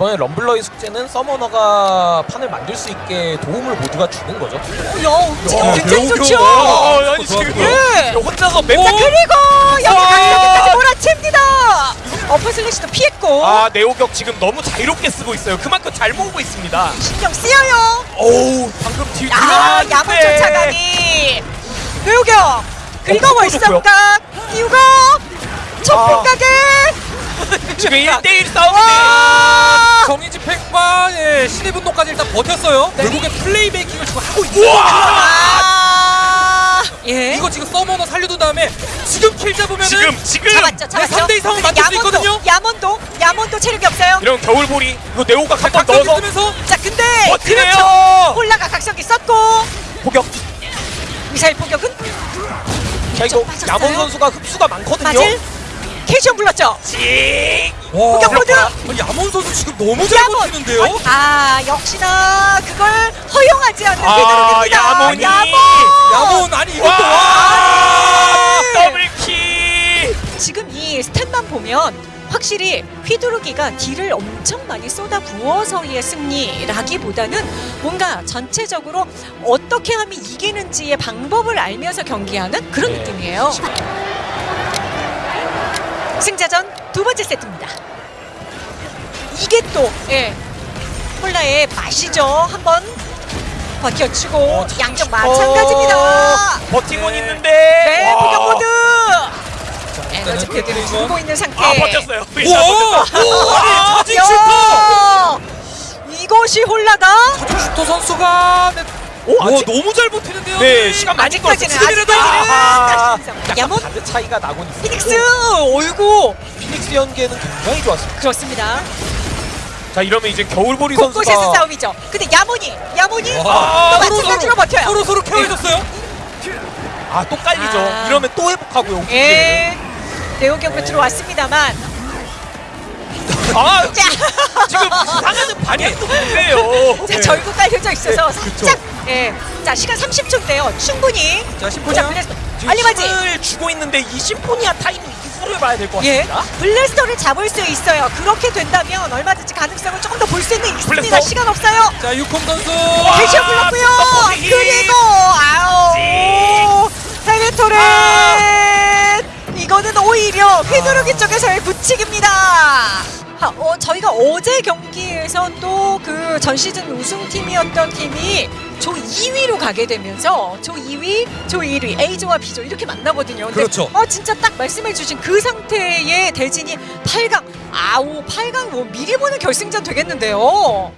이번에 럼블러의 숙제는 서머너가 판을 만들 수 있게 도움을 모두가 주는 거죠. 야 움직임 야, 굉장히. 좋죠. 어, 아니 지금 예. 혼자서 맵자 그리고 여기. 강력까지 몰아칩니다. 어퍼 슬래시도 피했고 아 네오격 지금 너무 자유롭게 쓰고 있어요. 그만큼 잘 모으고 있습니다. 신경 쓰여요. 오우 방금 뒤 야. 야물 쫓아가니 배우경 그리고 어, 월삼각 띄우고 촛불가게 지금 1대1 싸움인데 예, 신의 분노까지 일단 버텼어요. 결국에 플레이 메이킹을 지금 하고 있어요. 우와 아, 예 이거 지금 서머너 살려둔 다음에 지금 킬 잡으면은 지금 지금 잡았죠 잡았죠. 네, 3대 이상은 근데 만들 수 야몬도, 있거든요? 야몬도 야몬도 체력이 없어요. 이런 겨울보리 이거 네오각 번 각각 넣어서 쓰면서 자 근데 버티네요. 그렇죠. 홀라가 각성기 썼고 포격. 미사일 포격은 자 이거 빠졌어요? 야몬 선수가 흡수가 많거든요. 맞을 캐시온 불렀죠. 징. 와, 공격 모드! 아니, 야몬 선수 지금 너무 잘 야몬. 버티는데요? 아 역시나 그걸 허용하지 않는 아, 휘두르기입니다. 야몬이. 야몬. 야몬 아니 이것도 와. 와 더블킬. 지금 이 스탯만 보면 확실히 휘두르기가 딜을 엄청 많이 쏟아 부어서의 승리라기보다는 뭔가 전체적으로 어떻게 하면 이기는지의 방법을 알면서 경기하는 그런 네. 느낌이에요. 승자전 두 번째 세트입니다. 이게 또 예, 콜라의 맛이죠. 한번 버텨주고 어, 양쪽 마찬가지입니다. 버티곤 네. 있는데. 네. 일단은 에너지 패드를. 주고 있는 상태. 아 버텼어요. 아니 자진 슈터! 야, 이것이 홀라다. 자진 슈터 선수가 네. 오, 와 아직- 너무 잘 버티는데요? 네 시간 많이 약간 야몬 바드 차이가 나곤 있어요. 피닉스 어이구 피닉스 연계는 굉장히 좋았습니다. 그렇습니다. 자 이러면 이제 겨울보리 곳곳에서 선수가 싸움이죠. 근데 야몬이 야몬이 또 마찬가지로 버텨요. 서로 서로 케어해줬어요. 아 또 깔리죠. 아. 이러면 또 회복하고요. 예. 대호경로 들어왔습니다만 아 자, 지금 상하는 반응도 못해요. 자 절구 깔려져 있어서 네. 살짝 예. 자 시간 30초인데요. 충분히 자 빨리 맞지. 힘을 주고 있는데 이 심포니아 타이밍 이후를 봐야 될것 예, 같습니다. 블래스터를 잡을 수 있어요. 그렇게 된다면 얼마든지 가능성을 조금 더 볼 수는 있습니다. 블래스터. 시간 없어요. 자 유콩 선수. 대시어 불렀고요. 그리고 아우 헬리토렌 이거는 오히려 휘두르기 쪽에서의 부칙입니다. 아, 어, 저희가 어제 경기에서 또 그 전 시즌 우승팀이었던 팀이 조 2위로 가게 되면서 조 2위, 조 1위, A조와 B조 이렇게 만나거든요. 근데 그렇죠. 어 진짜 딱 말씀해 주신 그 상태의 대진이 8강, 아우 8강 뭐 미리 보는 결승전 되겠는데요.